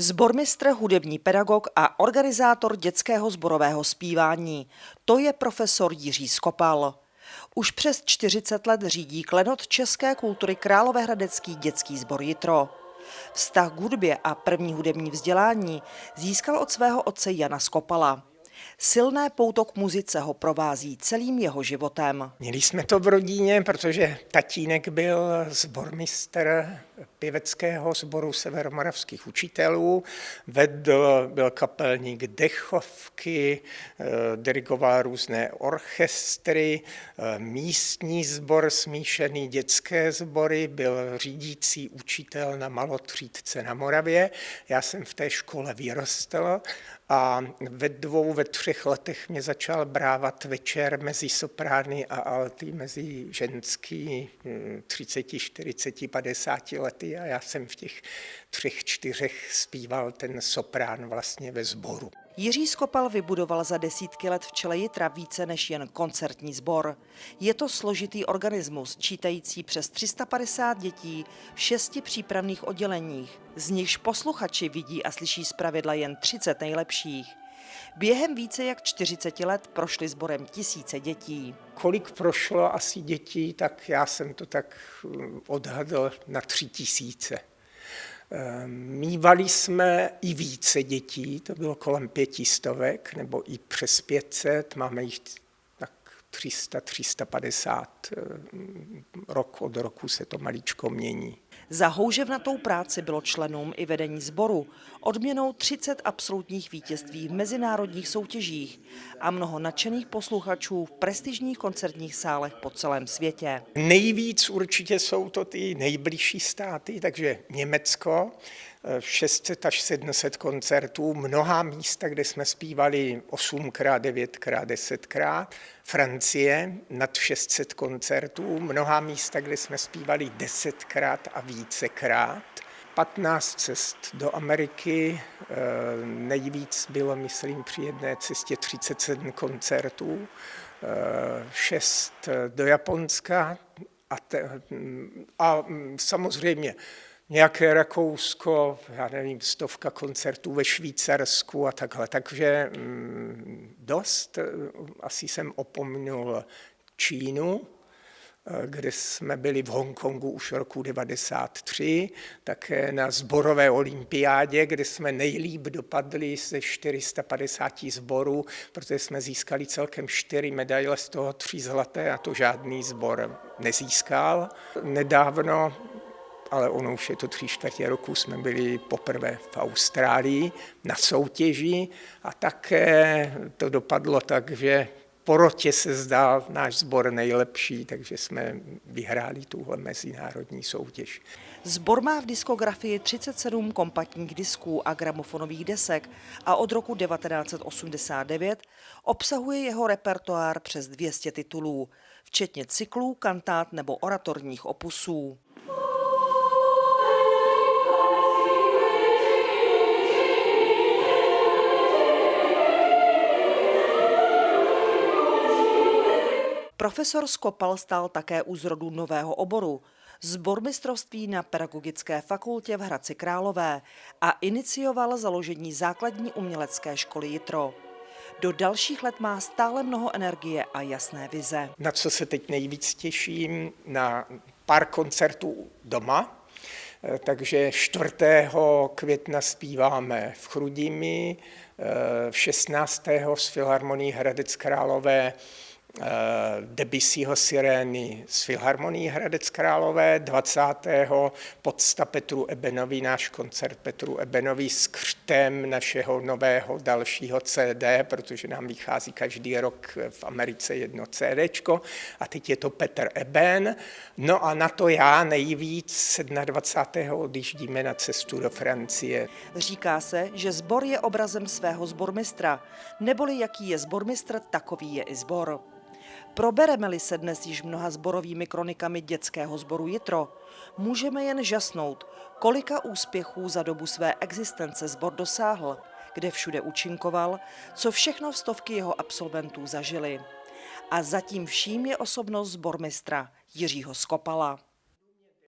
Zbormistr, hudební pedagog a organizátor dětského zborového zpívání. To je profesor Jiří Skopal. Už přes 40 let řídí klenot české kultury Královéhradecký dětský sbor Jitro. Vztah k hudbě a první hudební vzdělání získal od svého otce Jana Skopala. Silné pouto k muzice ho provází celým jeho životem. Měli jsme to v rodině, protože tatínek byl zbormistr pěveckého sboru severomoravských učitelů, vedl, byl kapelník dechovky, eh, dirigoval různé orchestry, eh, místní sbor, smíšený dětské sbory, byl řídící učitel na malotřídce na Moravě. Já jsem v té škole vyrostl a ve dvou, ve třech letech mě začal brávat večer mezi soprány a alty, mezi ženský 30, 40, 50 lety a já jsem v těch třech, čtyřech zpíval ten soprán vlastně ve sboru. Jiří Skopal vybudoval za desítky let v čele Jitra více než jen koncertní sbor. Je to složitý organismus, čítající přes 350 dětí v šesti přípravných odděleních, z nichž posluchači vidí a slyší zpravidla jen 30 nejlepších. Během více jak 40 let prošly sborem tisíce dětí. Kolik prošlo asi dětí, tak já jsem to tak hm, odhadl na tři tisíce. Ehm, mývali jsme i více dětí, to bylo kolem pětistovek nebo i přes 500, máme jich tak 300, 350, ehm, rok od roku se to maličko mění. Za houževnatou práci bylo členům i vedení sboru odměnou 30 absolutních vítězství v mezinárodních soutěžích a mnoho nadšených posluchačů v prestižních koncertních sálech po celém světě. Nejvíc určitě jsou to ty nejbližší státy, takže Německo, 600 až 700 koncertů, mnoha místa, kde jsme zpívali 8krát, 9krát, 10krát. Francie nad 600 koncertů, mnoha místa, kde jsme zpívali 10krát a vícekrát. 15 cest do Ameriky, eh, nejvíc bylo, myslím, při jedné cestě 37 koncertů, 6 eh, do Japonska a, te, a samozřejmě nějaké Rakousko, já nevím, stovka koncertů ve Švýcarsku a takhle. Takže mm, dost, eh, asi jsem opomnul Čínu, kde jsme byli v Hongkongu už roku 93, také na zborové olympiádě, kde jsme nejlíp dopadli ze 450 zborů, protože jsme získali celkem čtyři medaile, z toho tři zlaté a to žádný zbor nezískal. Nedávno ale ono už je to tři čtvrtě roku, jsme byli poprvé v Austrálii na soutěži a také to dopadlo tak, že porotě se zdál náš sbor nejlepší, takže jsme vyhráli tuhle mezinárodní soutěž. Zbor má v diskografii 37 kompaktních disků a gramofonových desek a od roku 1989 obsahuje jeho repertoár přes 200 titulů, včetně cyklů, kantát nebo oratorních opusů. Profesor Skopal stál také u zrodu nového oboru, zbormistrovství na Pedagogické fakultě v Hradci Králové a inicioval založení základní umělecké školy Jitro. Do dalších let má stále mnoho energie a jasné vize. Na co se teď nejvíc těším? Na pár koncertů doma, takže 4. května zpíváme v Chrudimi, 16. z Filharmonii Hradec Králové Eh, Debussyho Sirény z Filharmonii Hradec Králové, 20. podsta Petru Ebenovi, náš koncert Petru Ebenovi s křtem našeho nového dalšího CD, protože nám vychází každý rok v Americe jedno CD. A teď je to Petr Eben. No a na to já nejvíc 27. odjíždíme na cestu do Francie. Říká se, že zbor je obrazem svého zbormistra, neboli jaký je zbormistr, takový je i zbor. Probereme-li se dnes již mnoha zborovými kronikami dětského sboru Jitro, můžeme jen žasnout, kolika úspěchů za dobu své existence sbor dosáhl, kde všude účinkoval, co všechno stovky jeho absolventů zažili. A zatím vším je osobnost zbormistra Jiřího Skopala.